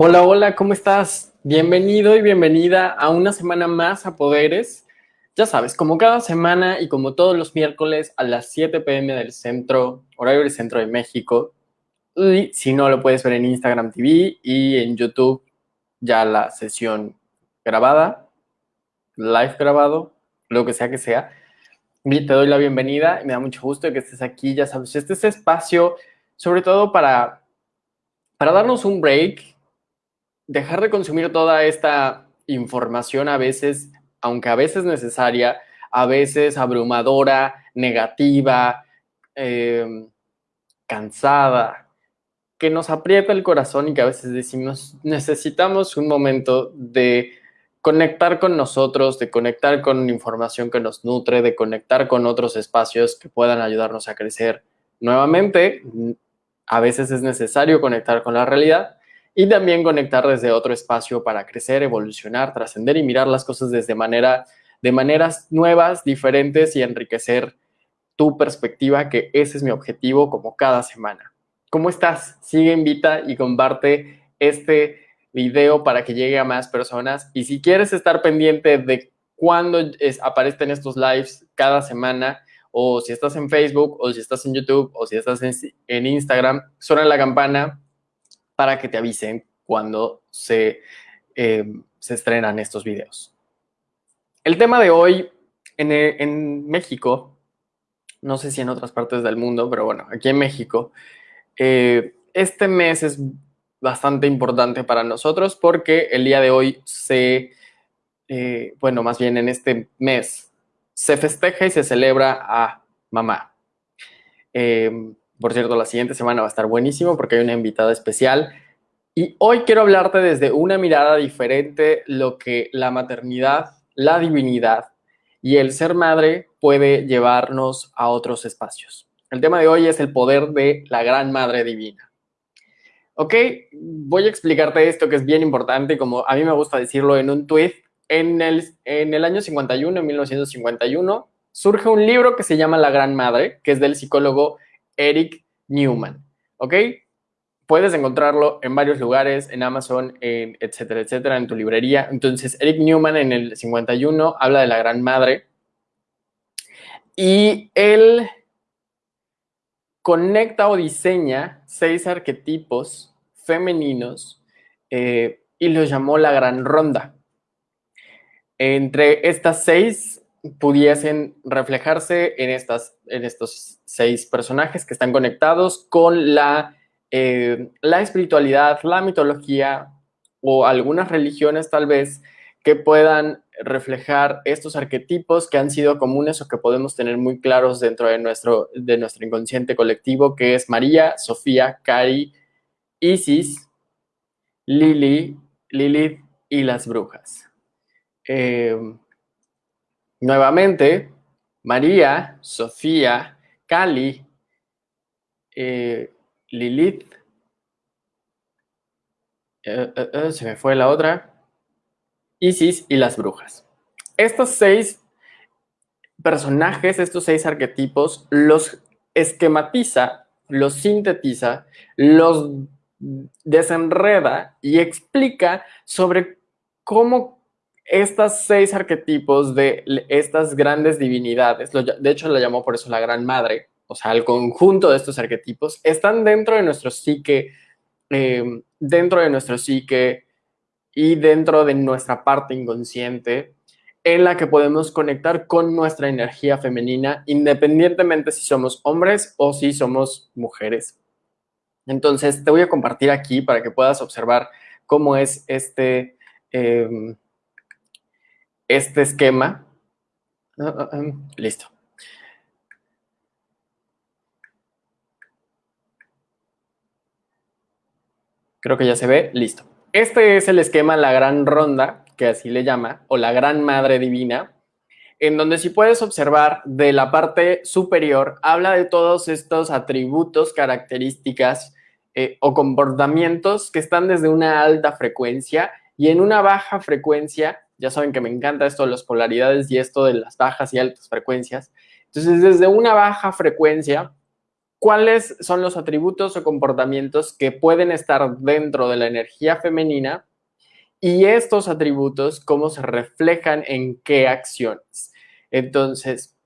Hola, hola, ¿cómo estás? Bienvenido y bienvenida a una semana más a Poderes. Ya sabes, como cada semana y como todos los miércoles a las 7 pm del centro, horario del centro de México. Y si no, lo puedes ver en Instagram TV y en YouTube ya la sesión grabada, live grabado, lo que sea que sea. Te doy la bienvenida y me da mucho gusto que estés aquí. Ya sabes, este es espacio sobre todo para, para darnos un break dejar de consumir toda esta información a veces, aunque a veces necesaria, a veces abrumadora, negativa, em, cansada, que nos aprieta el corazón y que a veces decimos, necesitamos un momento de conectar con nosotros, de conectar con información que nos nutre, de conectar con otros espacios que puedan ayudarnos a crecer. Nuevamente, a veces es necesario conectar con la realidad, y también conectar desde otro espacio para crecer, evolucionar, trascender y mirar las cosas desde manera, de maneras nuevas, diferentes y enriquecer tu perspectiva, que ese es mi objetivo como cada semana. ¿Cómo estás? Sigue, invita y comparte este video para que llegue a más personas. Y si quieres estar pendiente de cuándo aparecen estos lives cada semana, o si estás en Facebook, o si estás en YouTube, o si estás en, en Instagram, suena la campana para que te avisen cuando se, eh, se estrenan estos videos. El tema de hoy en, México, no sé si en otras partes del mundo, pero bueno, aquí en México, eh, este mes es bastante importante para nosotros porque el día de hoy se, eh, bueno, más bien en este mes, se festeja y se celebra a mamá. Por cierto, la siguiente semana va a estar buenísimo porque hay una invitada especial. Y hoy quiero hablarte desde una mirada diferente lo que la maternidad, la divinidad y el ser madre puede llevarnos a otros espacios. El tema de hoy es el poder de la gran madre divina. Ok, voy a explicarte esto que es bien importante, como a mí me gusta decirlo en un tweet. En el, en el año 51, en 1951, surge un libro que se llama La Gran Madre, que es del psicólogo Eric Newman, ¿ok? Puedes encontrarlo en varios lugares, en Amazon, etcétera, etcétera, en tu librería. Entonces, Eric Newman en el 51 habla de la Gran Madre y él conecta o diseña seis arquetipos femeninos eh, y los llamó la Gran Ronda. Entre estas seis pudiesen reflejarse en, estas, en estos seis personajes que están conectados con la, eh, la espiritualidad, la mitología o algunas religiones tal vez que puedan reflejar estos arquetipos que han sido comunes o que podemos tener muy claros dentro de nuestro, de nuestro inconsciente colectivo, que es María, Sofía, Cari, Isis, Lili, Lilith y las brujas. Eh, Nuevamente, María, Sofía, Cali, eh, Lilith, eh, eh, se me fue la otra, Isis y las brujas. Estos seis personajes, estos seis arquetipos, los esquematiza, los sintetiza, los desenreda y explica sobre cómo estas seis arquetipos de estas grandes divinidades, de hecho la llamó por eso la Gran Madre, o sea, el conjunto de estos arquetipos, están dentro de nuestro psique, eh, dentro de nuestro psique y dentro de nuestra parte inconsciente, en la que podemos conectar con nuestra energía femenina, independientemente si somos hombres o si somos mujeres. Entonces, te voy a compartir aquí para que puedas observar cómo es este... Eh, este esquema. Ah, ah, ah, listo. Creo que ya se ve. Listo. Este es el esquema La Gran Ronda, que así le llama, o la Gran Madre Divina, en donde si puedes observar de la parte superior, habla de todos estos atributos, características eh, o comportamientos que están desde una alta frecuencia y en una baja frecuencia ya saben que me encanta esto de las polaridades y esto de las bajas y altas frecuencias. Entonces, desde una baja frecuencia cuáles son los atributos o comportamientos que pueden estar dentro de la energía femenina y estos atributos cómo se reflejan en qué acciones. Entonces,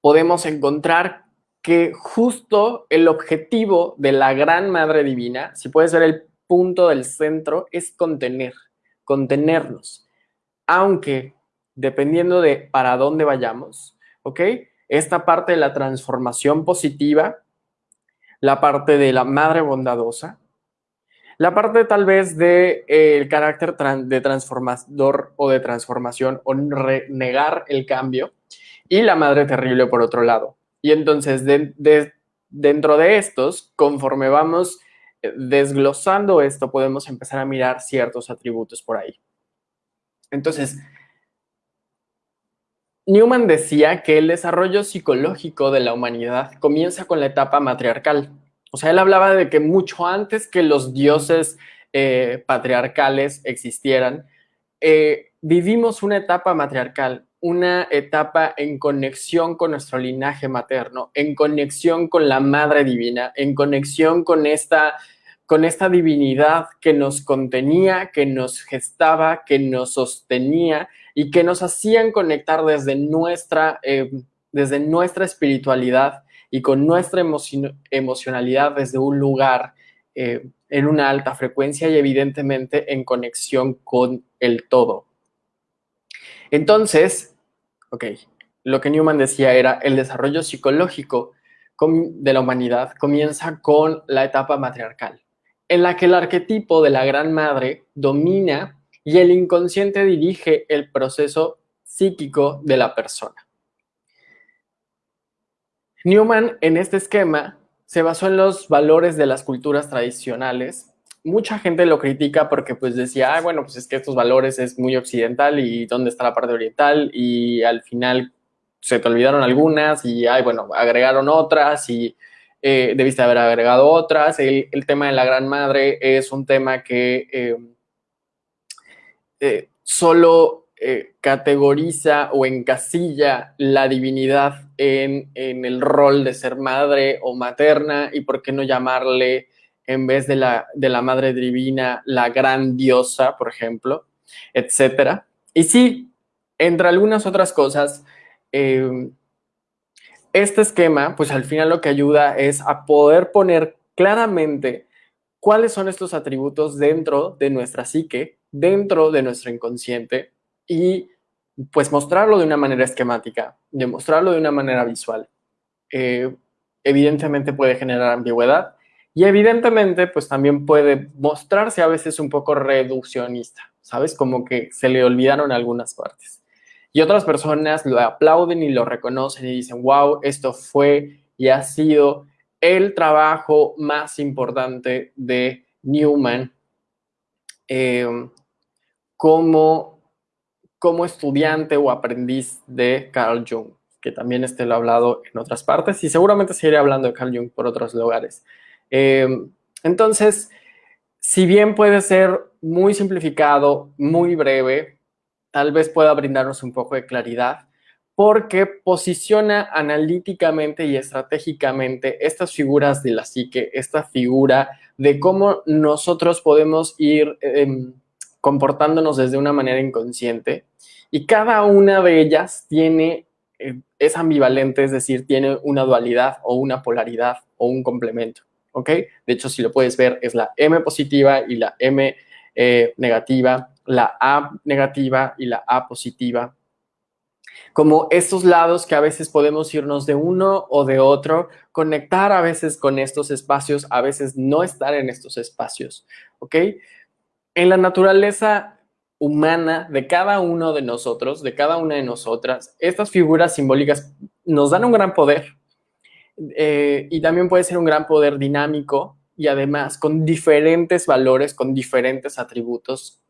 podemos encontrar que justo el objetivo de la gran Madre Divina, si puedes ver el punto del centro, es contener, contenernos. Aunque, dependiendo de para dónde vayamos, ¿ok? esta parte de la transformación positiva, la parte de la madre bondadosa, la parte tal vez del de, el carácter de transformador o de transformación o negar el cambio y la madre terrible por otro lado. Y entonces dentro de estos, conforme vamos eh, desglosando esto, podemos empezar a mirar ciertos atributos por ahí. Entonces, Newman decía que el desarrollo psicológico de la humanidad comienza con la etapa matriarcal. O sea, él hablaba de que mucho antes que los dioses eh, patriarcales existieran, eh, vivimos una etapa matriarcal, una etapa en conexión con nuestro linaje materno, en conexión con la Madre Divina, en conexión con esta, con esta divinidad que nos contenía, que nos gestaba, que nos sostenía y que nos hacían conectar desde nuestra, eh, desde nuestra espiritualidad y con nuestra emocionalidad desde un lugar eh, en una alta frecuencia y evidentemente en conexión con el todo. Entonces, ok, lo que Newman decía era el desarrollo psicológico de la humanidad comienza con la etapa matriarcal, en la que el arquetipo de la gran madre domina y el inconsciente dirige el proceso psíquico de la persona. Newman en este esquema se basó en los valores de las culturas tradicionales. Mucha gente lo critica porque pues decía, bueno, pues es que estos valores es muy occidental y dónde está la parte oriental y al final se te olvidaron algunas y, ay, bueno, agregaron otras y eh, debiste haber agregado otras. El, tema de la Gran Madre es un tema que eh, eh, solo eh, categoriza o encasilla la divinidad en, el rol de ser madre o materna y por qué no llamarle en vez de la, de la madre divina la gran diosa, por ejemplo, etcétera. Y sí, entre algunas otras cosas, eh, este esquema, pues al final lo que ayuda es a poder poner claramente cuáles son estos atributos dentro de nuestra psique dentro de nuestro inconsciente y pues mostrarlo de una manera esquemática, demostrarlo de una manera visual. Eh, evidentemente puede generar ambigüedad y evidentemente pues también puede mostrarse a veces un poco reduccionista, ¿sabes? Como que se le olvidaron algunas partes. Y otras personas lo aplauden y lo reconocen y dicen, wow, esto fue y ha sido el trabajo más importante de Newman. Eh, como, como estudiante o aprendiz de Carl Jung, que también este lo he hablado en otras partes y seguramente seguiré hablando de Carl Jung por otros lugares. Eh, entonces, si bien puede ser muy simplificado, muy breve, tal vez pueda brindarnos un poco de claridad, porque posiciona analíticamente y estratégicamente estas figuras de la psique, esta figura de cómo nosotros podemos ir em, comportándonos desde una manera inconsciente y cada una de ellas tiene, eh, es ambivalente, es decir, tiene una dualidad o una polaridad o un complemento, ¿ok? De hecho, si lo puedes ver, es la M positiva y la M eh, negativa, la A negativa y la A positiva, como estos lados que a veces podemos irnos de uno o de otro, conectar a veces con estos espacios, a veces no estar en estos espacios, ¿ok? en la naturaleza humana de cada uno de nosotros, de cada una de nosotras, estas figuras simbólicas nos dan un gran poder eh, y también puede ser un gran poder dinámico y además con diferentes valores, con diferentes atributos,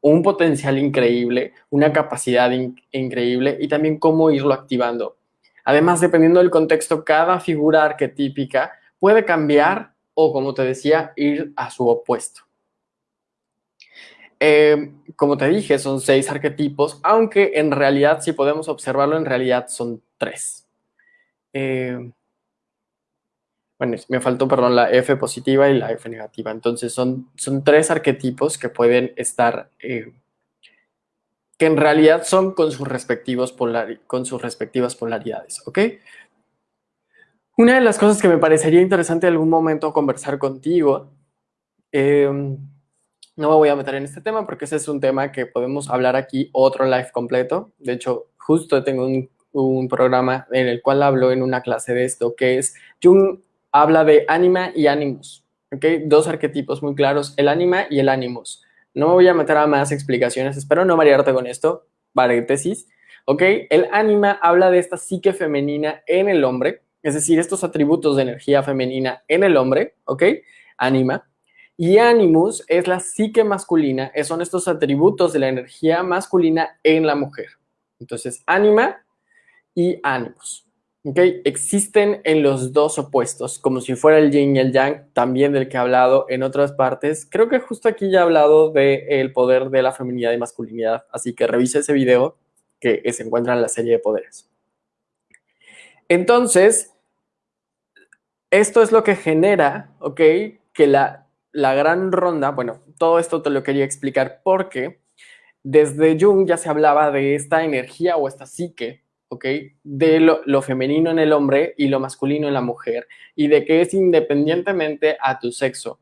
un potencial increíble, una capacidad increíble y también cómo irlo activando. Además, dependiendo del contexto, cada figura arquetípica puede cambiar o, como te decía, ir a su opuesto. Eh, como te dije, son seis arquetipos, aunque en realidad, si podemos observarlo, en realidad son tres. Eh, bueno, me faltó, perdón, la F positiva y la F negativa. Entonces son, son tres arquetipos que pueden estar, eh, que en realidad son con sus, respectivos con sus respectivas polaridades, ¿ok? Una de las cosas que me parecería interesante en algún momento conversar contigo, em, no me voy a meter en este tema porque ese es un tema que podemos hablar aquí otro live completo. De hecho, justo tengo un, un programa en el cual hablo en una clase de esto, que es Jung habla de anima y ánimos. Dos arquetipos muy claros, el anima y el ánimos. No me voy a meter a más explicaciones, espero no marearte con esto, paréntesis, ¿ok? El anima habla de esta psique femenina en el hombre, es decir, estos atributos de energía femenina en el hombre, ¿ok? Anima. Y animus es la psique masculina, son estos atributos de la energía masculina en la mujer. Entonces, anima y ánimos. Okay. Existen en los dos opuestos, como si fuera el yin y el yang, también del que he hablado en otras partes. Creo que justo aquí ya he hablado del poder de la feminidad y masculinidad, así que revise ese video que se encuentra en la serie de poderes. Entonces, esto es lo que genera, ¿ok? Que la, la gran ronda, bueno, todo esto te lo quería explicar porque desde Jung ya se hablaba de esta energía o esta psique ¿ok? De lo, femenino en el hombre y lo masculino en la mujer, y de que es independientemente a tu sexo,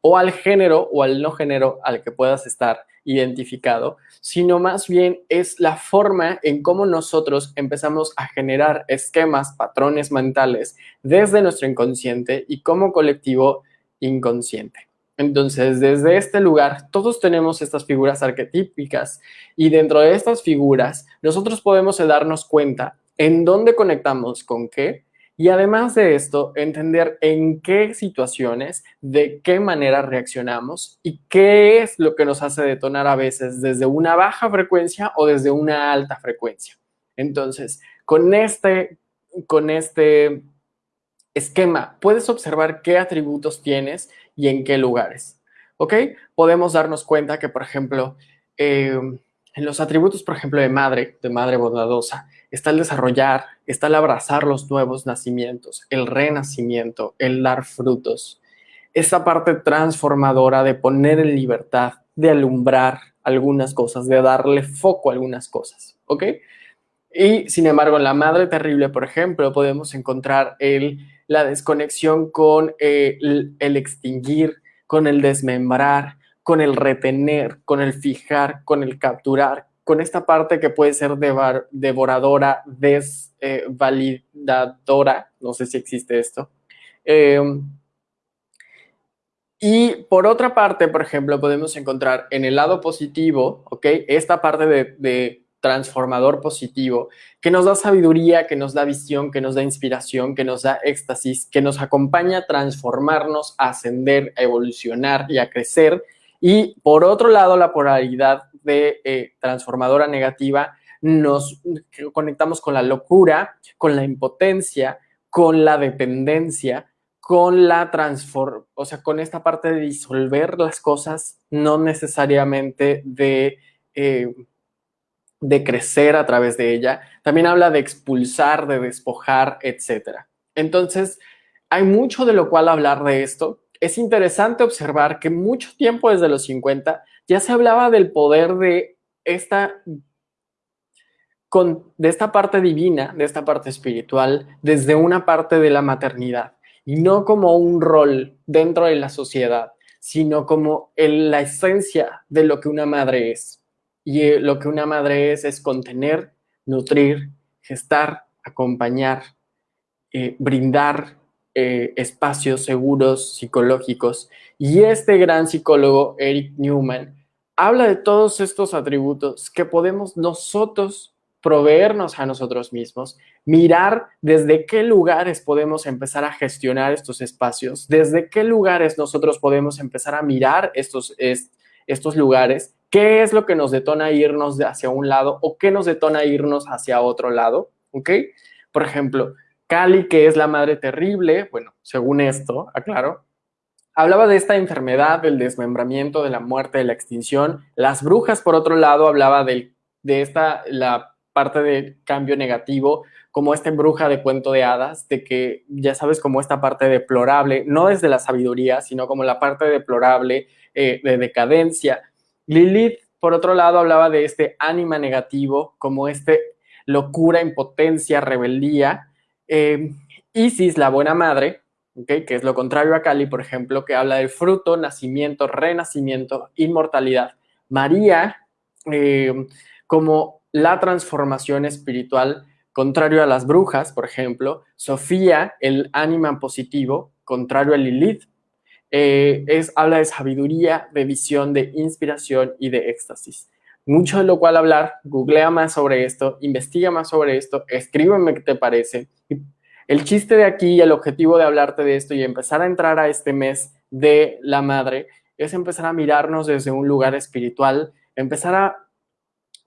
o al género o al no género al que puedas estar identificado, sino más bien es la forma en cómo nosotros empezamos a generar esquemas, patrones mentales desde nuestro inconsciente y como colectivo inconsciente. Entonces, desde este lugar, todos tenemos estas figuras arquetípicas y dentro de estas figuras, nosotros podemos darnos cuenta en dónde conectamos con qué y además de esto, entender en qué situaciones, de qué manera reaccionamos y qué es lo que nos hace detonar a veces desde una baja frecuencia o desde una alta frecuencia. Entonces, con este, con este esquema, puedes observar qué atributos tienes y en qué lugares. ¿Ok? Podemos darnos cuenta que, por ejemplo, eh, en los atributos, por ejemplo, de madre, de madre bondadosa, está el desarrollar, está el abrazar los nuevos nacimientos, el renacimiento, el dar frutos. Esa parte transformadora de poner en libertad, de alumbrar algunas cosas, de darle foco a algunas cosas. ¿Ok? Y sin embargo, en la madre terrible, por ejemplo, podemos encontrar el la desconexión con eh, el, extinguir, con el desmembrar, con el retener, con el fijar, con el capturar, con esta parte que puede ser devoradora, desvalidadora, eh, no sé si existe esto. Em, y por otra parte, por ejemplo, podemos encontrar en el lado positivo, ¿ok? Esta parte de transformador positivo, que nos da sabiduría, que nos da visión, que nos da inspiración, que nos da éxtasis, que nos acompaña a transformarnos, a ascender, a evolucionar y a crecer. Y por otro lado, la polaridad de eh, transformadora negativa, nos conectamos con la locura, con la impotencia, con la dependencia, con la transform, o sea, con esta parte de disolver las cosas, no necesariamente de eh, de crecer a través de ella, también habla de expulsar, de despojar, etc. Entonces, hay mucho de lo cual hablar de esto. Es interesante observar que mucho tiempo desde los 50 ya se hablaba del poder de esta, con, de esta parte divina, de esta parte espiritual, desde una parte de la maternidad y no como un rol dentro de la sociedad, sino como la esencia de lo que una madre es. Y eh, lo que una madre es, es contener, nutrir, gestar, acompañar, eh, brindar eh, espacios seguros psicológicos. Y este gran psicólogo, Eric Newman, habla de todos estos atributos que podemos nosotros proveernos a nosotros mismos, mirar desde qué lugares podemos empezar a gestionar estos espacios, desde qué lugares nosotros podemos empezar a mirar estos, estos lugares ¿Qué es lo que nos detona irnos hacia un lado o qué nos detona irnos hacia otro lado? ¿Ok? Por ejemplo, Cali, que es la madre terrible, bueno, según esto, aclaro, hablaba de esta enfermedad, del desmembramiento, de la muerte, de la extinción. Las brujas, por otro lado, hablaba de, esta, la parte de cambio negativo como esta bruja de cuento de hadas, de que ya sabes como esta parte deplorable, no desde la sabiduría, sino como la parte deplorable eh, de decadencia. Lilith, por otro lado, hablaba de este ánima negativo, como este locura, impotencia, rebeldía. Eh, Isis, la buena madre, que es lo contrario a Cali, por ejemplo, que habla del fruto, nacimiento, renacimiento, inmortalidad. María, eh, como la transformación espiritual, contrario a las brujas, por ejemplo. Sofía, el ánima positivo, contrario a Lilith. Eh, es, habla de sabiduría, de visión, de inspiración y de éxtasis. Mucho de lo cual hablar, googlea más sobre esto, investiga más sobre esto, escríbeme qué te parece. El chiste de aquí y el objetivo de hablarte de esto y empezar a entrar a este mes de la madre es empezar a mirarnos desde un lugar espiritual, empezar a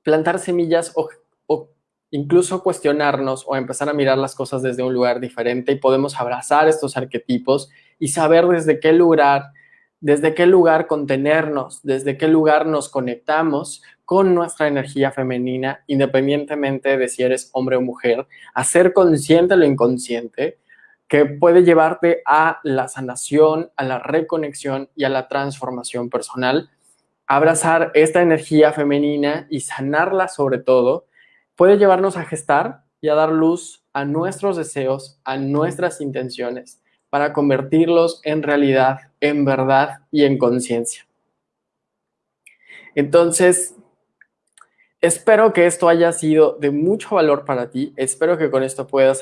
plantar semillas o, o incluso cuestionarnos o empezar a mirar las cosas desde un lugar diferente y podemos abrazar estos arquetipos y saber desde qué lugar, desde qué lugar contenernos, desde qué lugar nos conectamos con nuestra energía femenina, independientemente de si eres hombre o mujer, hacer consciente lo inconsciente, que puede llevarte a la sanación, a la reconexión y a la transformación personal. Abrazar esta energía femenina y sanarla sobre todo, puede llevarnos a gestar y a dar luz a nuestros deseos, a nuestras intenciones, para convertirlos en realidad, en verdad y en conciencia. Entonces, Espero que esto haya sido de mucho valor para ti. Espero que con esto puedas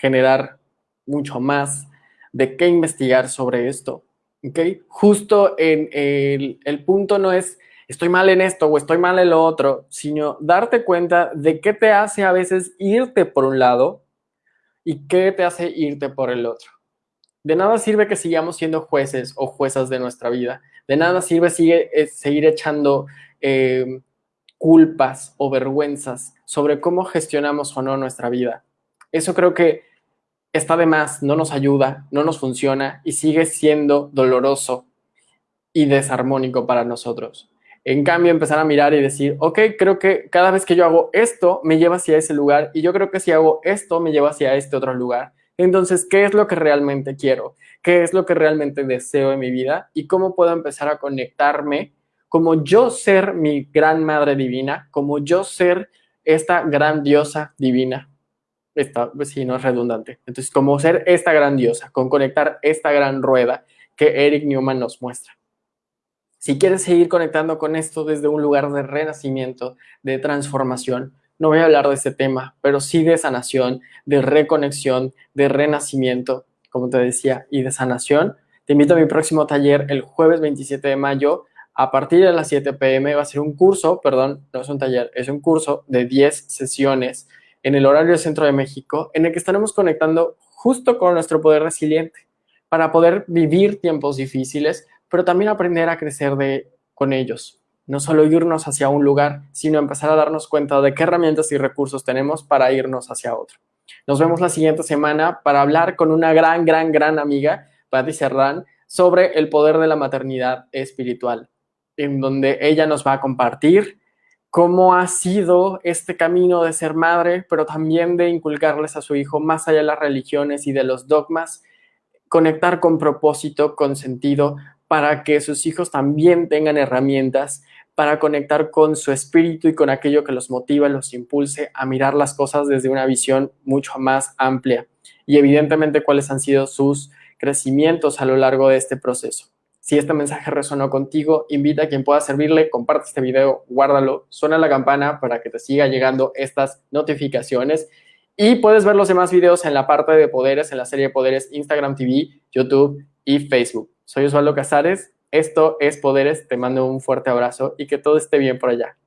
generar mucho más de qué investigar sobre esto. ¿okay? Justo en el, el punto no es estoy mal en esto o estoy mal en lo otro, sino darte cuenta de qué te hace a veces irte por un lado y qué te hace irte por el otro. De nada sirve que sigamos siendo jueces o juezas de nuestra vida. De nada sirve eh, seguir echando eh, culpas o vergüenzas sobre cómo gestionamos o no nuestra vida. Eso creo que está de más, no nos ayuda, no nos funciona y sigue siendo doloroso y desarmónico para nosotros. En cambio, empezar a mirar y decir, ok, creo que cada vez que yo hago esto, me lleva hacia ese lugar y yo creo que si hago esto, me lleva hacia este otro lugar. Entonces, ¿qué es lo que realmente quiero? ¿Qué es lo que realmente deseo en mi vida? ¿Y cómo puedo empezar a conectarme como yo ser mi gran madre divina, como yo ser esta gran diosa divina. Esta, pues no es redundante. Entonces, como ser esta gran diosa, con conectar esta gran rueda que Eric Newman nos muestra. Si quieres seguir conectando con esto desde un lugar de renacimiento, de transformación, no voy a hablar de este tema, pero sí de sanación, de reconexión, de renacimiento, como te decía, y de sanación, te invito a mi próximo taller el jueves 27 de mayo a partir de las 7 pm va a ser un curso, perdón, no es un taller, es un curso de 10 sesiones en el horario Centro de México, en el que estaremos conectando justo con nuestro poder resiliente para poder vivir tiempos difíciles, pero también aprender a crecer de, con ellos. No solo irnos hacia un lugar, sino empezar a darnos cuenta de qué herramientas y recursos tenemos para irnos hacia otro. Nos vemos la siguiente semana para hablar con una gran, gran, gran amiga, Patti Serrán, sobre el poder de la maternidad espiritual en donde ella nos va a compartir cómo ha sido este camino de ser madre, pero también de inculcarles a su hijo más allá de las religiones y de los dogmas, conectar con propósito, con sentido, para que sus hijos también tengan herramientas para conectar con su espíritu y con aquello que los motiva, los impulse a mirar las cosas desde una visión mucho más amplia. Y evidentemente cuáles han sido sus crecimientos a lo largo de este proceso. Si este mensaje resonó contigo, invita a quien pueda servirle, comparte este video, guárdalo, suena la campana para que te siga llegando estas notificaciones y puedes ver los demás videos en la parte de poderes, en la serie de poderes Instagram TV, YouTube y Facebook. Soy Osvaldo Casares, esto es Poderes, te mando un fuerte abrazo y que todo esté bien por allá.